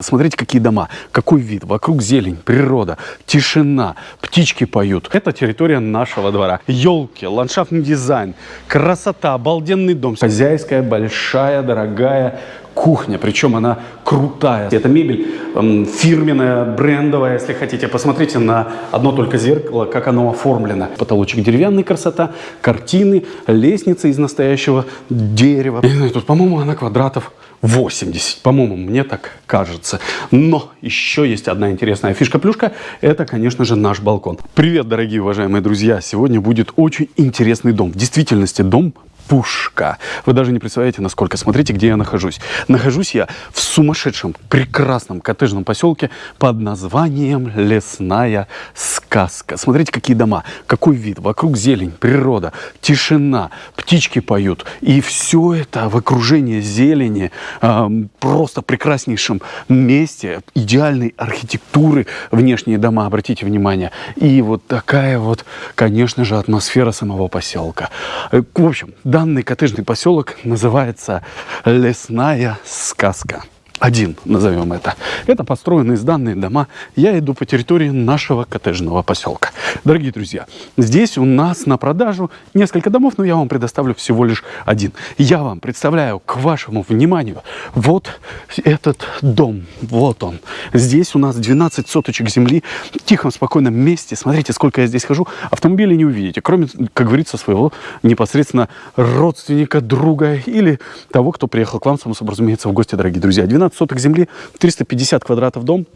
Смотрите, какие дома, какой вид, вокруг зелень, природа, тишина, птички поют. Это территория нашего двора. Елки, ландшафтный дизайн, красота, обалденный дом. Хозяйская, большая, дорогая кухня, причем она крутая. Это мебель эм, фирменная, брендовая, если хотите. Посмотрите на одно только зеркало, как оно оформлено. Потолочек деревянный, красота, картины, лестница из настоящего дерева. И, тут, по-моему, она квадратов 80, по-моему, мне так кажется. Но еще есть одна интересная фишка-плюшка. Это, конечно же, наш балкон. Привет, дорогие уважаемые друзья. Сегодня будет очень интересный дом. В действительности дом пушка. Вы даже не представляете, насколько. Смотрите, где я нахожусь. Нахожусь я в сумасшедшем, прекрасном коттеджном поселке под названием Лесная Сказка. Смотрите, какие дома, какой вид. Вокруг зелень, природа, тишина, птички поют. И все это в окружении зелени, э, просто прекраснейшем месте, идеальной архитектуры, внешние дома, обратите внимание. И вот такая вот, конечно же, атмосфера самого поселка. Э, в общем, да, Данный коттеджный поселок называется Лесная сказка один, назовем это. Это построенные сданные дома. Я иду по территории нашего коттеджного поселка. Дорогие друзья, здесь у нас на продажу несколько домов, но я вам предоставлю всего лишь один. Я вам представляю к вашему вниманию вот этот дом. Вот он. Здесь у нас 12 соточек земли в тихом, спокойном месте. Смотрите, сколько я здесь хожу. Автомобиля не увидите, кроме, как говорится, своего непосредственно родственника, друга или того, кто приехал к вам, само собой разумеется, в гости, дорогие друзья. 12 15 соток земли, 350 квадратов дом,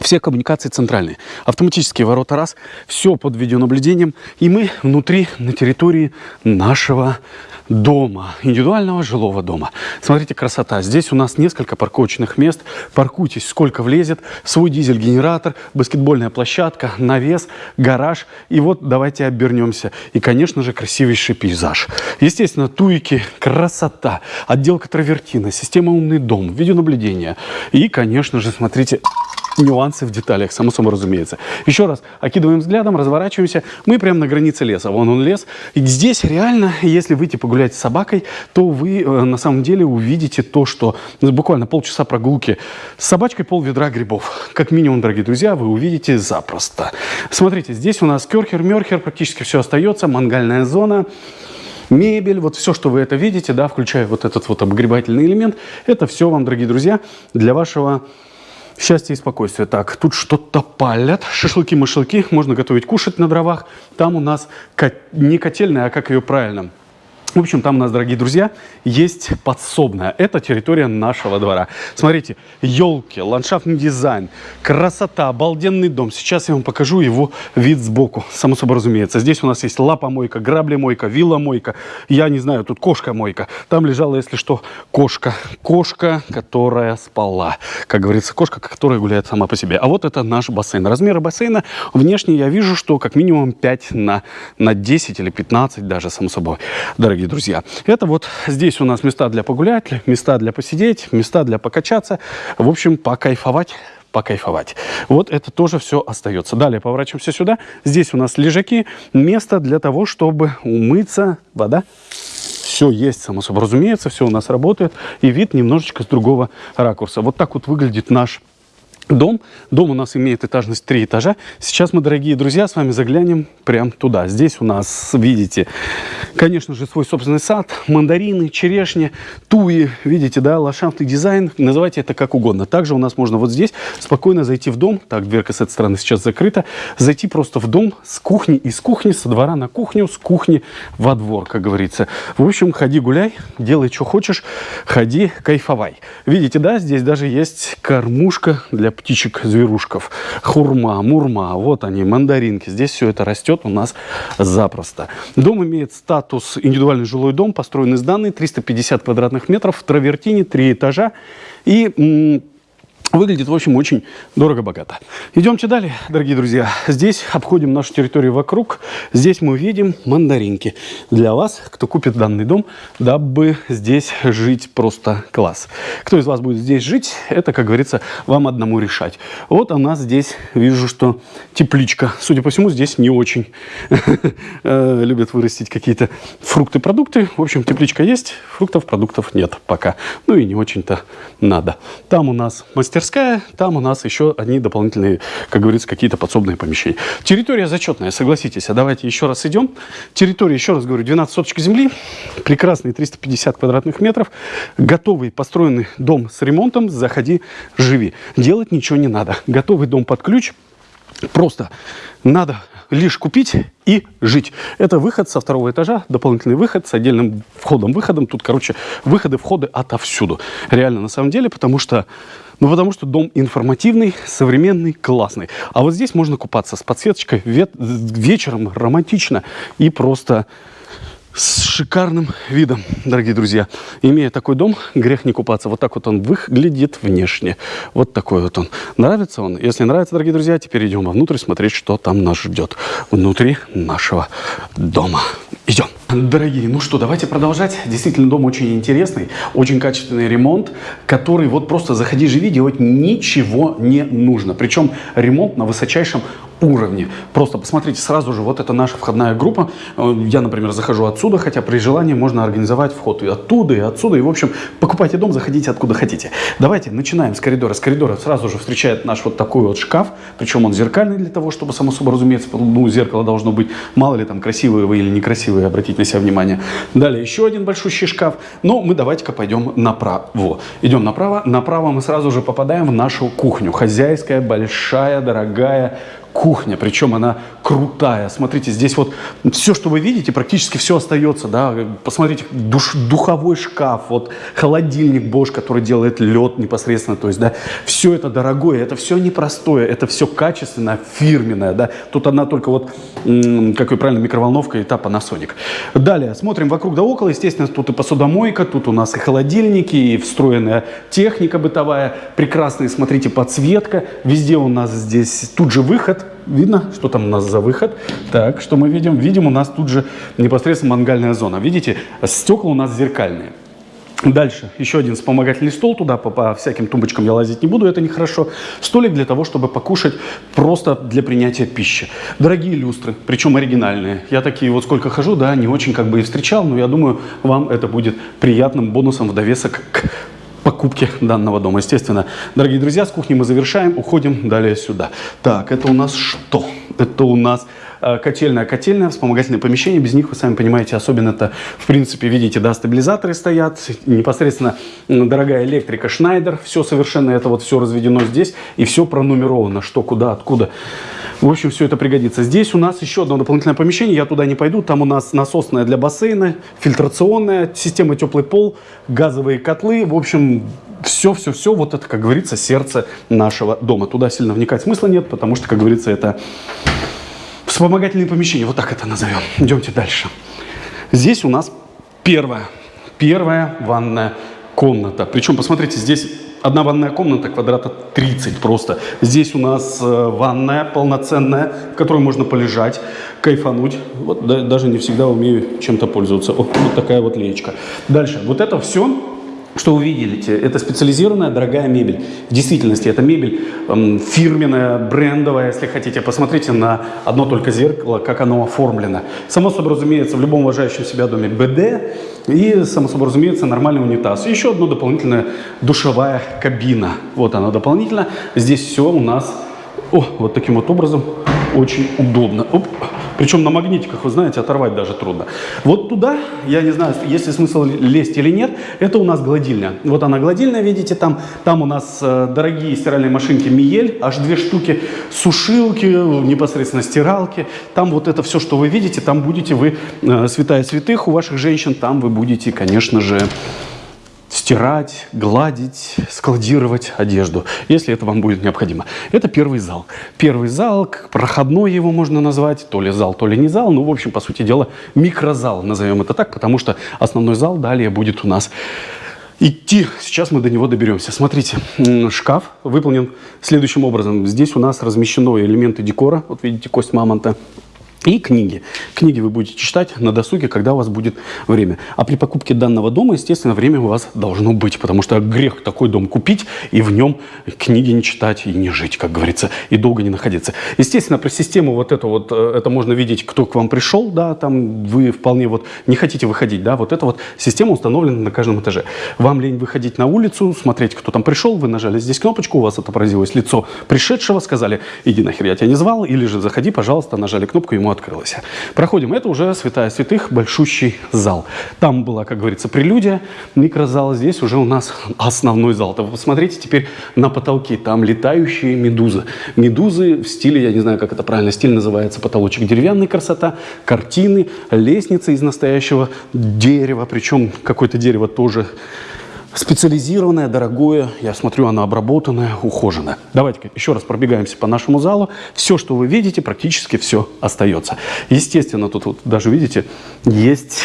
все коммуникации центральные. Автоматические ворота раз, все под видеонаблюдением. И мы внутри, на территории нашего дома, индивидуального жилого дома. Смотрите, красота. Здесь у нас несколько парковочных мест. Паркуйтесь, сколько влезет. Свой дизель-генератор, баскетбольная площадка, навес, гараж. И вот давайте обернемся. И, конечно же, красивейший пейзаж. Естественно, туики, красота, отделка травертина, система умный дом, видеонаблюдение. И, конечно же, смотрите, нюансы в деталях, само собой разумеется. Еще раз, окидываем взглядом, разворачиваемся. Мы прямо на границе леса. Вон он лес. И здесь реально, если выйти погулять с собакой, то вы э, на самом деле увидите то, что буквально полчаса прогулки с собачкой пол ведра грибов. Как минимум, дорогие друзья, вы увидите запросто. Смотрите, здесь у нас керхер-мерхер, практически все остается, мангальная зона мебель, вот все, что вы это видите, да, включая вот этот вот обогревательный элемент, это все вам, дорогие друзья, для вашего Счастье и спокойствие. Так, тут что-то палят. Шашлыки-машлыки. Можно готовить, кушать на дровах. Там у нас не котельная, а как ее правильно – в общем, там у нас, дорогие друзья, есть подсобная. Это территория нашего двора. Смотрите, елки, ландшафтный дизайн, красота, обалденный дом. Сейчас я вам покажу его вид сбоку, само собой разумеется. Здесь у нас есть лапа-мойка, грабли-мойка, вилла-мойка. Я не знаю, тут кошка-мойка. Там лежала, если что, кошка. Кошка, которая спала. Как говорится, кошка, которая гуляет сама по себе. А вот это наш бассейн. Размеры бассейна внешне я вижу, что как минимум 5 на, на 10 или 15 даже, само собой. Дорогие дорогие друзья. Это вот здесь у нас места для погулять, места для посидеть, места для покачаться. В общем, покайфовать покайфовать. Вот это тоже все остается. Далее поворачиваемся сюда. Здесь у нас лежаки, место для того, чтобы умыться. Вода. Все есть, само собой разумеется, все у нас работает. И вид немножечко с другого ракурса. Вот так вот выглядит наш дом. Дом у нас имеет этажность 3 этажа. Сейчас мы, дорогие друзья, с вами заглянем прямо туда. Здесь у нас, видите, конечно же, свой собственный сад, мандарины, черешни, туи, видите, да, ландшафтный дизайн, называйте это как угодно. Также у нас можно вот здесь спокойно зайти в дом, так, дверка с этой стороны сейчас закрыта, зайти просто в дом с кухни, из кухни, со двора на кухню, с кухни во двор, как говорится. В общем, ходи гуляй, делай, что хочешь, ходи, кайфовай. Видите, да, здесь даже есть кормушка для птичек-зверушков. Хурма, мурма, вот они, мандаринки. Здесь все это растет у нас запросто. Дом имеет статус индивидуальный жилой дом, построенный из данной 350 квадратных метров, в травертине, три этажа. И Выглядит, в общем, очень дорого-богато. Идемте далее, дорогие друзья. Здесь обходим нашу территорию вокруг. Здесь мы видим мандаринки. Для вас, кто купит данный дом, дабы здесь жить просто класс. Кто из вас будет здесь жить, это, как говорится, вам одному решать. Вот у нас здесь, вижу, что тепличка. Судя по всему, здесь не очень э, любят вырастить какие-то фрукты, продукты. В общем, тепличка есть, фруктов, продуктов нет пока. Ну и не очень-то надо. Там у нас мастер мастерская, там у нас еще одни дополнительные, как говорится, какие-то подсобные помещения. Территория зачетная, согласитесь. А давайте еще раз идем. Территория, еще раз говорю, 12 соточек земли, прекрасные 350 квадратных метров, готовый построенный дом с ремонтом, заходи, живи. Делать ничего не надо. Готовый дом под ключ, просто надо лишь купить и жить. Это выход со второго этажа, дополнительный выход с отдельным входом-выходом. Тут, короче, выходы, входы отовсюду. Реально, на самом деле, потому что, ну, потому что дом информативный, современный, классный. А вот здесь можно купаться с подсветочкой вечером, романтично и просто с шикарным видом, дорогие друзья. Имея такой дом, грех не купаться. Вот так вот он выглядит внешне. Вот такой вот он. Нравится он? Если нравится, дорогие друзья, теперь идем вовнутрь смотреть, что там нас ждет внутри нашего дома. Идем. Дорогие, ну что, давайте продолжать. Действительно, дом очень интересный, очень качественный ремонт, который вот просто заходи, живи, делать ничего не нужно. Причем ремонт на высочайшем уровне. Просто посмотрите сразу же, вот это наша входная группа. Э, я, например, захожу отсюда, хотя при желании можно организовать вход и оттуда, и отсюда. И, в общем, покупайте дом, заходите откуда хотите. Давайте начинаем с коридора. С коридора сразу же встречает наш вот такой вот шкаф. Причем он зеркальный для того, чтобы, само собой разумеется, ну, зеркало должно быть, мало ли там красивые вы или некрасивые, обратите на себя внимание. Далее еще один большущий шкаф. Но мы давайте-ка пойдем направо. Идем направо. Направо мы сразу же попадаем в нашу кухню. Хозяйская, большая, дорогая кухня, причем она крутая. Смотрите, здесь вот все, что вы видите, практически все остается, да. Посмотрите, душ, духовой шкаф, вот холодильник Bosch, который делает лед непосредственно, то есть, да, все это дорогое, это все непростое, это все качественное, фирменное, да. Тут одна только вот, как вы правильно, микроволновка и та Panasonic. Далее, смотрим вокруг да около, естественно, тут и посудомойка, тут у нас и холодильники, и встроенная техника бытовая, прекрасная, смотрите, подсветка, везде у нас здесь тут же выход, Видно, что там у нас за выход. Так, что мы видим? Видим, у нас тут же непосредственно мангальная зона. Видите, стекла у нас зеркальные. Дальше еще один вспомогательный стол, туда по, по всяким тумбочкам я лазить не буду, это нехорошо. Столик для того, чтобы покушать просто для принятия пищи. Дорогие люстры, причем оригинальные. Я такие вот сколько хожу, да, не очень как бы и встречал, но я думаю, вам это будет приятным бонусом в довесок к покупки данного дома. Естественно, дорогие друзья, с кухни мы завершаем, уходим далее сюда. Так, это у нас что? Это у нас котельная, котельная, вспомогательное помещение. Без них, вы сами понимаете, особенно это, в принципе, видите, да, стабилизаторы стоят, непосредственно дорогая электрика Schneider. Все совершенно это вот все разведено здесь и все пронумеровано, что, куда, откуда. В общем, все это пригодится. Здесь у нас еще одно дополнительное помещение. Я туда не пойду. Там у нас насосная для бассейна, фильтрационная, система теплый пол, газовые котлы. В общем, все-все-все, вот это, как говорится, сердце нашего дома. Туда сильно вникать смысла нет, потому что, как говорится, это вспомогательные помещения. Вот так это назовем. Идемте дальше. Здесь у нас первая, первая ванная комната. Причем, посмотрите, здесь Одна ванная комната, квадрата 30 просто. Здесь у нас э, ванная полноценная, в которой можно полежать, кайфануть. Вот да, даже не всегда умею чем-то пользоваться. Вот, вот такая вот леечка. Дальше. Вот это все что вы видите? Это специализированная дорогая мебель. В действительности это мебель эм, фирменная, брендовая, если хотите. Посмотрите на одно только зеркало, как оно оформлено. Само собой разумеется, в любом уважающем себя доме БД и, само собой разумеется, нормальный унитаз. Еще одна дополнительная душевая кабина. Вот она дополнительно. Здесь все у нас о, вот таким вот образом очень удобно. Оп. Причем на магнитиках, вы знаете, оторвать даже трудно. Вот туда, я не знаю, есть ли смысл лезть или нет, это у нас гладильня. Вот она гладильная, видите, там, там у нас э, дорогие стиральные машинки Миель, аж две штуки, сушилки, непосредственно стиралки. Там вот это все, что вы видите, там будете вы, э, святая святых у ваших женщин, там вы будете, конечно же, стирать, гладить, складировать одежду, если это вам будет необходимо. Это первый зал. Первый зал, проходной его можно назвать, то ли зал, то ли не зал, ну, в общем, по сути дела, микрозал, назовем это так, потому что основной зал далее будет у нас идти. Сейчас мы до него доберемся. Смотрите, шкаф выполнен следующим образом. Здесь у нас размещены элементы декора. Вот видите, кость мамонта. И книги. Книги вы будете читать на досуге, когда у вас будет время. А при покупке данного дома, естественно, время у вас должно быть, потому что грех такой дом купить и в нем книги не читать и не жить, как говорится, и долго не находиться. Естественно, про систему вот это вот, э, это можно видеть, кто к вам пришел, да, там вы вполне вот не хотите выходить, да, вот эта вот система установлена на каждом этаже. Вам лень выходить на улицу, смотреть, кто там пришел, вы нажали здесь кнопочку, у вас отобразилось лицо пришедшего, сказали, иди нахер, я тебя не звал, или же заходи, пожалуйста, нажали кнопку, ему открылось. Проходим. Это уже святая святых, большущий зал. Там была, как говорится, прелюдия, микрозал. Здесь уже у нас основной зал. То посмотрите теперь на потолки. Там летающие медузы. Медузы в стиле, я не знаю, как это правильно, стиль называется, потолочек деревянный, красота, картины, лестница из настоящего дерева. Причем какое-то дерево тоже Специализированное, дорогое, я смотрю, оно обработанное, ухоженное. Давайте еще раз пробегаемся по нашему залу. Все, что вы видите, практически все остается. Естественно, тут вот даже, видите, есть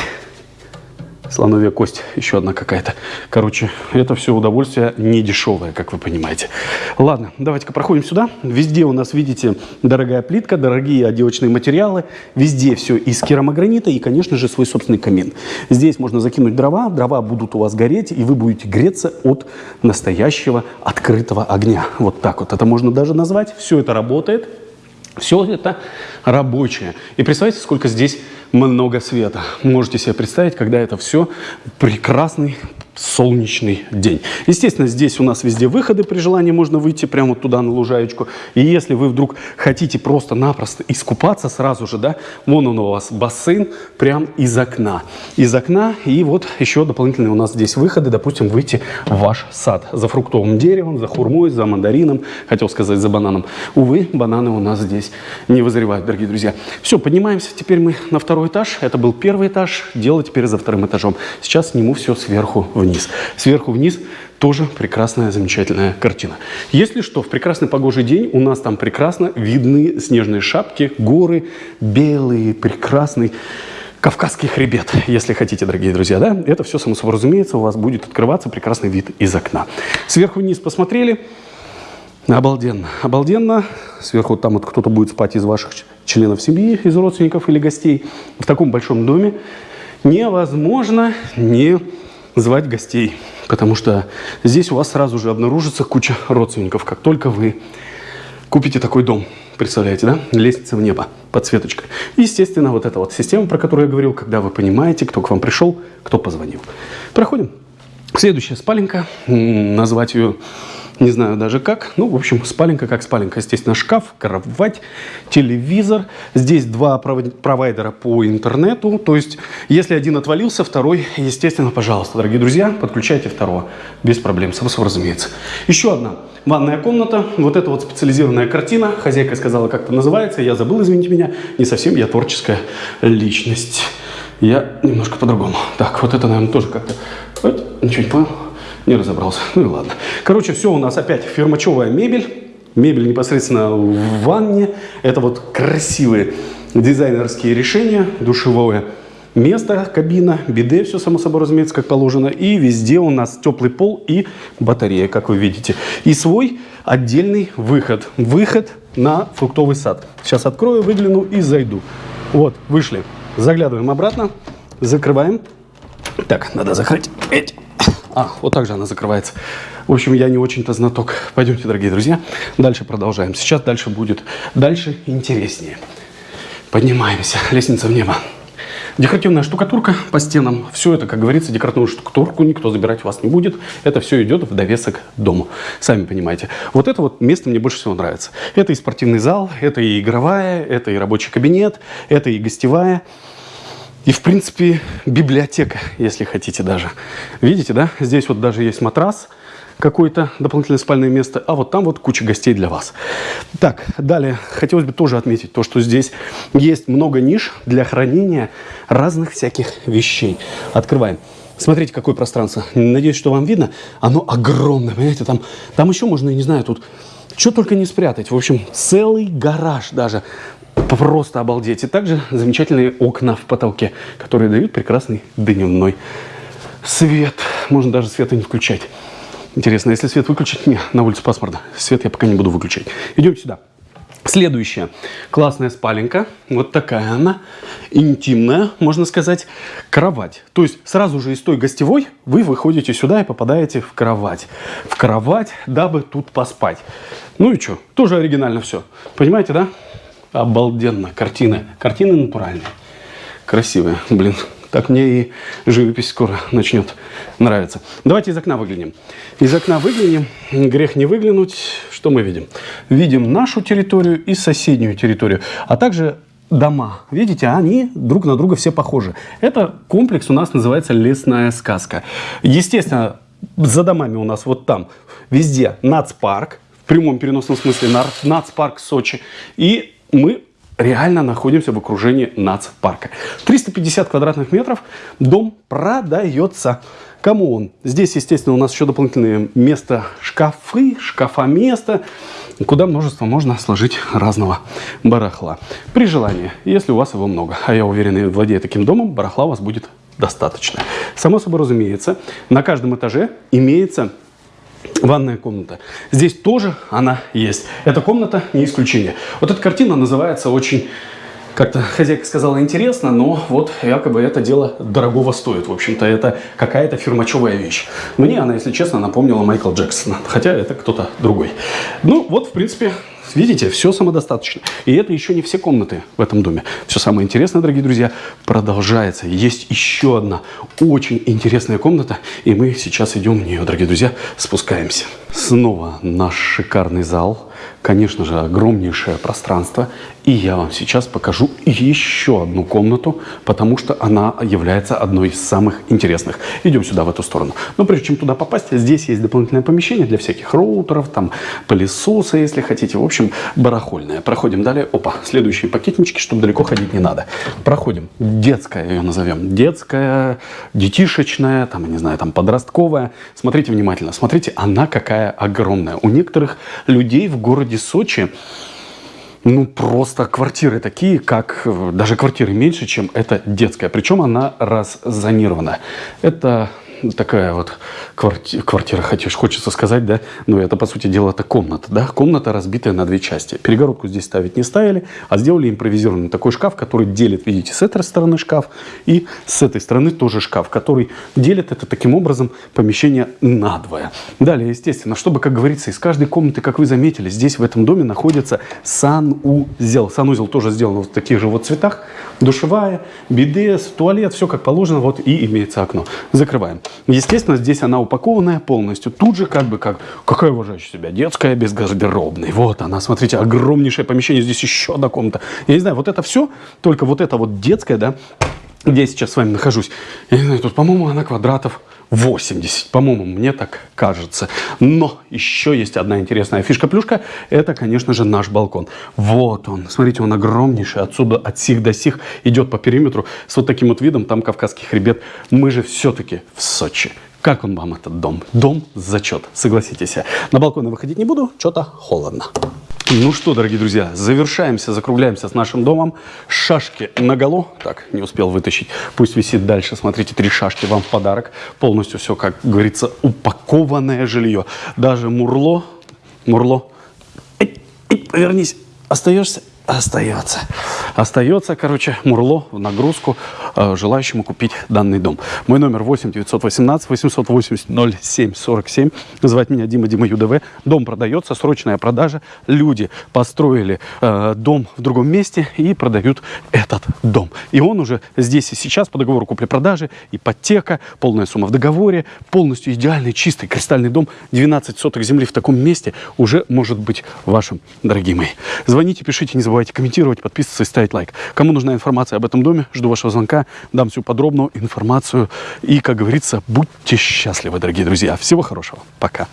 Слоновья кость, еще одна какая-то. Короче, это все удовольствие не дешевое, как вы понимаете. Ладно, давайте-ка проходим сюда. Везде у нас, видите, дорогая плитка, дорогие отделочные материалы. Везде все из керамогранита и, конечно же, свой собственный камин. Здесь можно закинуть дрова, дрова будут у вас гореть, и вы будете греться от настоящего открытого огня. Вот так вот это можно даже назвать. Все это работает. Все это рабочее. И представьте, сколько здесь много света. Можете себе представить, когда это все прекрасный солнечный день. Естественно, здесь у нас везде выходы, при желании можно выйти прямо вот туда на лужаечку. И если вы вдруг хотите просто-напросто искупаться сразу же, да, вон он у вас бассейн прям из окна. Из окна и вот еще дополнительные у нас здесь выходы, допустим, выйти в ваш сад за фруктовым деревом, за хурмой, за мандарином, хотел сказать за бананом. Увы, бананы у нас здесь не вызревают, дорогие друзья. Все, поднимаемся теперь мы на второй этаж. Это был первый этаж, дело теперь за вторым этажом. Сейчас сниму все сверху вниз вниз. Сверху вниз тоже прекрасная, замечательная картина. Если что, в прекрасный погожий день у нас там прекрасно видны снежные шапки, горы, белые, прекрасный Кавказский хребет, если хотите, дорогие друзья, да? Это все, само собой разумеется, у вас будет открываться прекрасный вид из окна. Сверху вниз посмотрели, Обалденно, обалденно. Сверху там вот кто-то будет спать из ваших членов семьи, из родственников или гостей. В таком большом доме невозможно не звать гостей, потому что здесь у вас сразу же обнаружится куча родственников, как только вы купите такой дом. Представляете, да? Лестница в небо, подсветочка. Естественно, вот эта вот система, про которую я говорил, когда вы понимаете, кто к вам пришел, кто позвонил. Проходим. Следующая спаленка. Назвать ее не знаю даже как. Ну, в общем, спаленка как спаленка. Естественно, шкаф, кровать, телевизор. Здесь два провайдера по интернету. То есть, если один отвалился, второй, естественно, пожалуйста, дорогие друзья, подключайте второго. Без проблем, собой разумеется. Еще одна ванная комната. Вот это вот специализированная картина. Хозяйка сказала, как это называется. Я забыл, извините меня. Не совсем я творческая личность. Я немножко по-другому. Так, вот это, наверное, тоже как-то... Ничего не понял. Не разобрался. Ну и ладно. Короче, все у нас опять фирмачевая мебель. Мебель непосредственно в ванне. Это вот красивые дизайнерские решения. Душевое место, кабина, биде, все само собой разумеется, как положено. И везде у нас теплый пол и батарея, как вы видите. И свой отдельный выход. Выход на фруктовый сад. Сейчас открою, выгляну и зайду. Вот, вышли. Заглядываем обратно, закрываем. Так, надо закрыть эти а, вот так же она закрывается. В общем, я не очень-то знаток. Пойдемте, дорогие друзья. Дальше продолжаем. Сейчас дальше будет. Дальше интереснее. Поднимаемся. Лестница в небо. Декоративная штукатурка по стенам. Все это, как говорится, декоративную штукатурку никто забирать вас не будет. Это все идет в довесок дому. Сами понимаете. Вот это вот место мне больше всего нравится. Это и спортивный зал, это и игровая, это и рабочий кабинет, это и гостевая. И, в принципе, библиотека, если хотите даже. Видите, да? Здесь вот даже есть матрас, какое-то дополнительное спальное место, а вот там вот куча гостей для вас. Так, далее хотелось бы тоже отметить то, что здесь есть много ниш для хранения разных всяких вещей. Открываем. Смотрите, какое пространство. Надеюсь, что вам видно. Оно огромное, понимаете? Там, там еще можно, я не знаю, тут что только не спрятать. В общем, целый гараж даже Просто обалдеть. И также замечательные окна в потолке, которые дают прекрасный дневной свет. Можно даже света не включать. Интересно, если свет выключить, не, на улице пасмурно. Свет я пока не буду выключать. Идем сюда. Следующая классная спаленка. Вот такая она. Интимная, можно сказать, кровать. То есть сразу же из той гостевой вы выходите сюда и попадаете в кровать. В кровать, дабы тут поспать. Ну и что? Тоже оригинально все. Понимаете, да? Обалденно. Картины. Картины натуральные. Красивые. Блин, так мне и живопись скоро начнет нравиться. Давайте из окна выглянем. Из окна выглянем. Грех не выглянуть. Что мы видим? Видим нашу территорию и соседнюю территорию. А также дома. Видите, они друг на друга все похожи. Это комплекс у нас называется «Лесная сказка». Естественно, за домами у нас вот там везде нацпарк, в прямом переносном смысле нацпарк Сочи. И мы реально находимся в окружении нацпарка. 350 квадратных метров, дом продается. Кому он? Здесь, естественно, у нас еще дополнительные места шкафы, шкафа места, куда множество можно сложить разного барахла. При желании, если у вас его много, а я уверен, владея таким домом, барахла у вас будет достаточно. Само собой разумеется, на каждом этаже имеется Ванная комната. Здесь тоже она есть. Эта комната не исключение. Вот эта картина называется очень, как-то хозяйка сказала, интересно, но вот якобы это дело дорогого стоит. В общем-то, это какая-то фирмачевая вещь. Мне она, если честно, напомнила Майкла Джексона. Хотя это кто-то другой. Ну, вот, в принципе, Видите, все самодостаточно. И это еще не все комнаты в этом доме. Все самое интересное, дорогие друзья, продолжается. Есть еще одна очень интересная комната, и мы сейчас идем в нее, дорогие друзья, спускаемся. Снова наш шикарный зал конечно же, огромнейшее пространство. И я вам сейчас покажу еще одну комнату, потому что она является одной из самых интересных. Идем сюда, в эту сторону. Но прежде чем туда попасть, здесь есть дополнительное помещение для всяких роутеров, там пылесоса, если хотите. В общем, барахольное. Проходим далее. Опа, следующие пакетнички, чтобы далеко ходить не надо. Проходим. Детская ее назовем. Детская, детишечная, там, не знаю, там подростковая. Смотрите внимательно. Смотрите, она какая огромная. У некоторых людей в городе Сочи ну, просто квартиры такие, как даже квартиры меньше, чем эта детская. Причем она раззонирована. Это такая вот квартира, квартира хотишь, хочется сказать, да, но это, по сути дела, это комната, да, комната, разбитая на две части. Перегородку здесь ставить не ставили, а сделали импровизированный такой шкаф, который делит, видите, с этой стороны шкаф и с этой стороны тоже шкаф, который делит это таким образом помещение надвое. Далее, естественно, чтобы, как говорится, из каждой комнаты, как вы заметили, здесь в этом доме находится санузел. Санузел тоже сделан вот в таких же вот цветах, душевая, бидес, туалет, все как положено, вот и имеется окно. Закрываем. Естественно, здесь она упакованная полностью. Тут же как бы как, какая уважающая себя, детская без гардеробной. Вот она, смотрите, огромнейшее помещение, здесь еще одна комната. Я не знаю, вот это все, только вот это вот детская, да, где я сейчас с вами нахожусь. Я не знаю, тут, по-моему, она квадратов 80, по-моему, мне так кажется. Но еще есть одна интересная фишка-плюшка. Это, конечно же, наш балкон. Вот он. Смотрите, он огромнейший. Отсюда, от сих до сих идет по периметру с вот таким вот видом. Там Кавказский хребет. Мы же все-таки в Сочи. Как он вам, этот дом? Дом зачет, согласитесь. На балкон выходить не буду, что-то холодно. Ну что, дорогие друзья, завершаемся, закругляемся с нашим домом. Шашки наголо. Так, не успел вытащить. Пусть висит дальше. Смотрите, три шашки вам в подарок. Полностью все, как говорится, упакованное жилье. Даже мурло, мурло, эй, эй, повернись, остаешься остается. Остается, короче, Мурло в нагрузку э, желающему купить данный дом. Мой номер 8 918 880 07 47. Называть меня Дима Дима ЮДВ. Дом продается, срочная продажа. Люди построили э, дом в другом месте и продают этот дом. И он уже здесь и сейчас по договору купли-продажи, ипотека, полная сумма в договоре, полностью идеальный, чистый, кристальный дом. 12 соток земли в таком месте уже может быть вашим, дорогие мои. Звоните, пишите, не забывайте комментировать, подписываться и ставить лайк. Кому нужна информация об этом доме, жду вашего звонка, дам всю подробную информацию. И, как говорится, будьте счастливы, дорогие друзья. Всего хорошего. Пока.